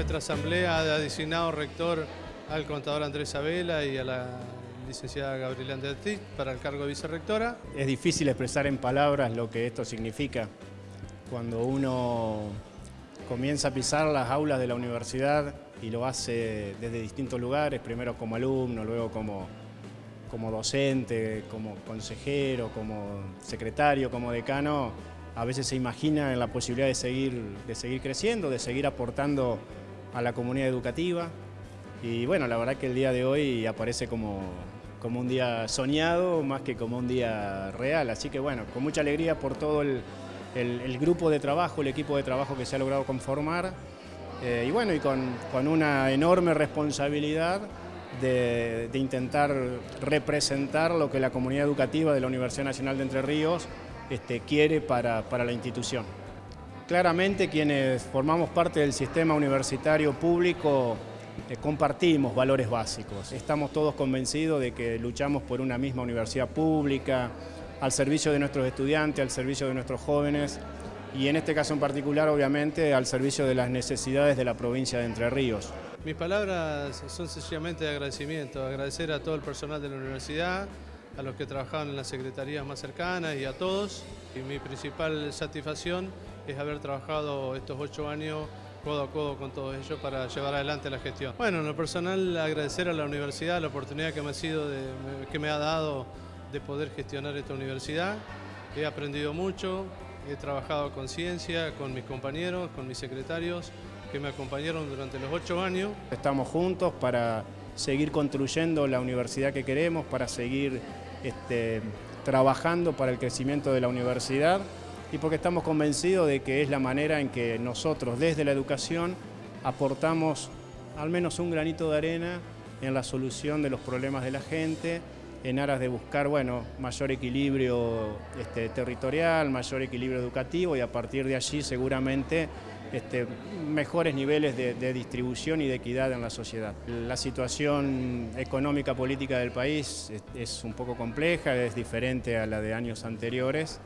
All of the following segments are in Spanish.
Nuestra asamblea ha designado rector al contador Andrés Abela y a la licenciada Gabriela Andertit para el cargo de vicerrectora. Es difícil expresar en palabras lo que esto significa. Cuando uno comienza a pisar las aulas de la universidad y lo hace desde distintos lugares, primero como alumno, luego como, como docente, como consejero, como secretario, como decano, a veces se imagina en la posibilidad de seguir, de seguir creciendo, de seguir aportando a la comunidad educativa. Y bueno, la verdad que el día de hoy aparece como, como un día soñado más que como un día real. Así que bueno, con mucha alegría por todo el, grupo de trabajo, el equipo de trabajo que se ha logrado conformar eh, y bueno, y con, una enorme responsabilidad de, intentar representar lo que la comunidad educativa de la Universidad Nacional de Entre Ríos este, quiere para, para la institución. Claramente quienes formamos parte del sistema universitario público eh, compartimos valores básicos. Estamos todos convencidos de que luchamos por una misma universidad pública, al servicio de nuestros estudiantes, al servicio de nuestros jóvenes y en este caso en particular, obviamente, al servicio de las necesidades de la provincia de Entre Ríos. Mis palabras son sencillamente de agradecimiento, agradecer a todo el personal de la universidad, a los que trabajaban en las secretarías más cercanas y a todos. Y mi principal satisfacción es haber trabajado estos ocho años codo a codo con todos ellos para llevar adelante la gestión. Bueno, en lo personal agradecer a la universidad la oportunidad que me ha, sido que me ha dado de poder gestionar esta universidad. He aprendido mucho, he trabajado con ciencia, con mis compañeros, con mis secretarios que me acompañaron durante los ocho años. Estamos juntos para seguir construyendo la universidad que queremos, para seguir este, trabajando para el crecimiento de la universidad y porque estamos convencidos de que es la manera en que nosotros desde la educación aportamos al menos un granito de arena en la solución de los problemas de la gente, en aras de buscar bueno, mayor equilibrio este, territorial, mayor equilibrio educativo y a partir de allí seguramente este, mejores niveles de, distribución y de equidad en la sociedad. La situación económica política del país es un poco compleja, es diferente a la de años anteriores.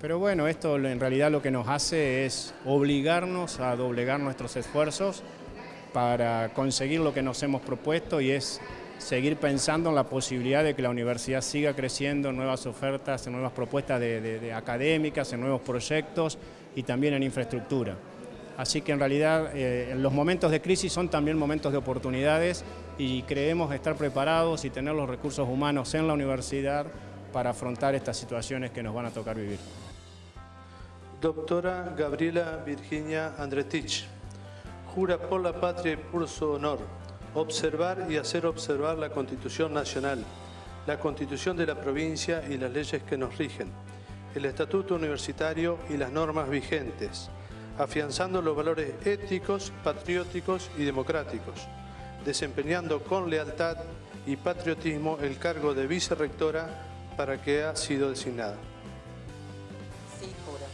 Pero bueno, esto en realidad lo que nos hace es obligarnos a doblegar nuestros esfuerzos para conseguir lo que nos hemos propuesto y es seguir pensando en la posibilidad de que la universidad siga creciendo en nuevas ofertas, en nuevas propuestas de, académicas, en nuevos proyectos y también en infraestructura. Así que en realidad eh, los momentos de crisis son también momentos de oportunidades y creemos estar preparados y tener los recursos humanos en la universidad para afrontar estas situaciones que nos van a tocar vivir. Doctora Gabriela Virginia Andretich, jura por la patria y por su honor observar y hacer observar la Constitución Nacional, la Constitución de la provincia y las leyes que nos rigen, el Estatuto Universitario y las normas vigentes, afianzando los valores éticos, patrióticos y democráticos, desempeñando con lealtad y patriotismo el cargo de vicerrectora para que ha sido designada. Sí, juro.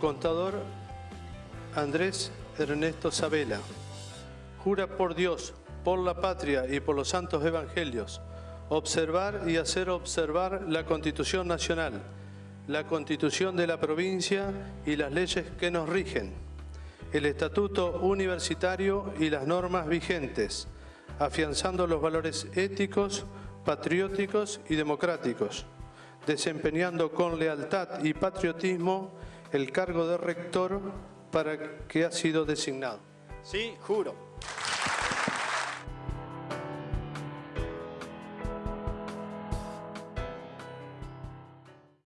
Contador Andrés Ernesto Sabela. Jura por Dios, por la patria y por los santos evangelios, observar y hacer observar la Constitución Nacional, la Constitución de la provincia y las leyes que nos rigen el estatuto universitario y las normas vigentes, afianzando los valores éticos, patrióticos y democráticos, desempeñando con lealtad y patriotismo el cargo de rector para que ha sido designado. Sí, juro.